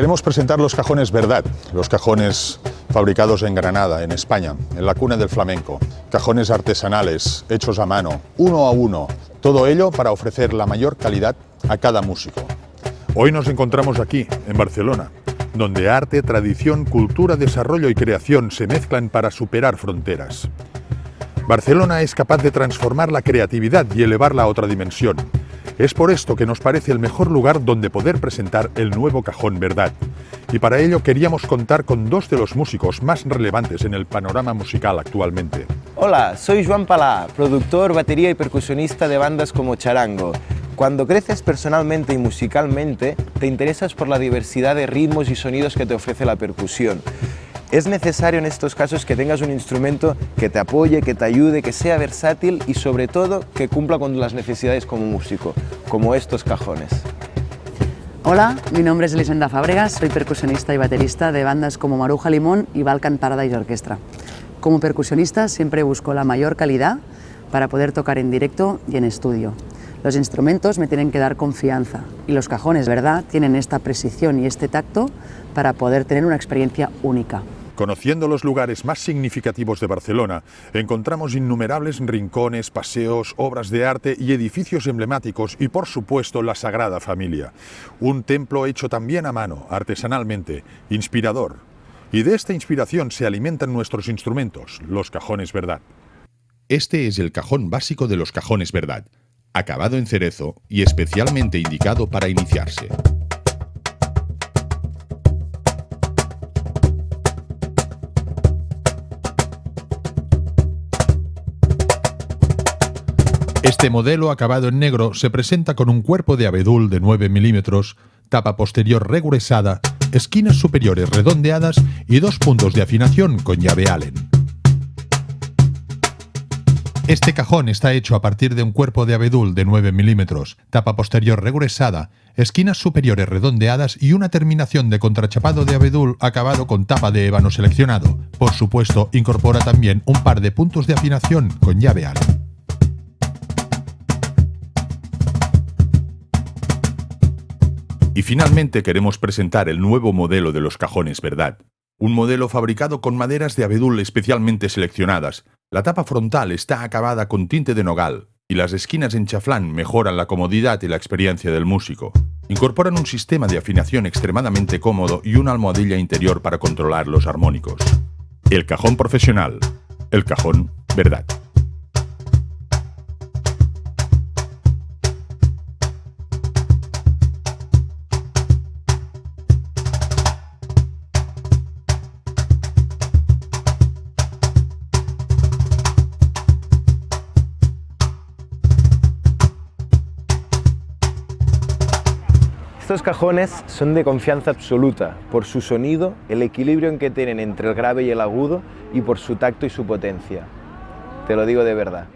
Queremos presentar los cajones Verdad, los cajones fabricados en Granada, en España, en la cuna del flamenco. Cajones artesanales, hechos a mano, uno a uno. Todo ello para ofrecer la mayor calidad a cada músico. Hoy nos encontramos aquí, en Barcelona, donde arte, tradición, cultura, desarrollo y creación se mezclan para superar fronteras. Barcelona es capaz de transformar la creatividad y elevarla a otra dimensión. Es por esto que nos parece el mejor lugar donde poder presentar el nuevo Cajón Verdad. Y para ello queríamos contar con dos de los músicos más relevantes en el panorama musical actualmente. Hola, soy Joan Palá, productor, batería y percusionista de bandas como Charango. Cuando creces personalmente y musicalmente, te interesas por la diversidad de ritmos y sonidos que te ofrece la percusión. Es necesario en estos casos que tengas un instrumento que te apoye, que te ayude, que sea versátil y sobre todo que cumpla con las necesidades como músico, como estos cajones. Hola, mi nombre es Elisenda Fábregas, soy percusionista y baterista de bandas como Maruja Limón y Balkan Paradise Orchestra. Como percusionista siempre busco la mayor calidad para poder tocar en directo y en estudio. Los instrumentos me tienen que dar confianza y los cajones, ¿verdad?, tienen esta precisión y este tacto para poder tener una experiencia única. Conociendo los lugares más significativos de Barcelona, encontramos innumerables rincones, paseos, obras de arte y edificios emblemáticos y, por supuesto, la Sagrada Familia. Un templo hecho también a mano, artesanalmente, inspirador. Y de esta inspiración se alimentan nuestros instrumentos, los cajones verdad. Este es el cajón básico de los cajones verdad, acabado en cerezo y especialmente indicado para iniciarse. Este modelo acabado en negro se presenta con un cuerpo de abedul de 9 milímetros, tapa posterior regresada, esquinas superiores redondeadas y dos puntos de afinación con llave Allen. Este cajón está hecho a partir de un cuerpo de abedul de 9 milímetros, tapa posterior regresada, esquinas superiores redondeadas y una terminación de contrachapado de abedul acabado con tapa de ébano seleccionado. Por supuesto, incorpora también un par de puntos de afinación con llave Allen. Finalmente queremos presentar el nuevo modelo de los cajones Verdad. Un modelo fabricado con maderas de abedul especialmente seleccionadas. La tapa frontal está acabada con tinte de nogal y las esquinas en chaflán mejoran la comodidad y la experiencia del músico. Incorporan un sistema de afinación extremadamente cómodo y una almohadilla interior para controlar los armónicos. El cajón profesional. El cajón Verdad. Estos cajones son de confianza absoluta por su sonido, el equilibrio en que tienen entre el grave y el agudo y por su tacto y su potencia. Te lo digo de verdad.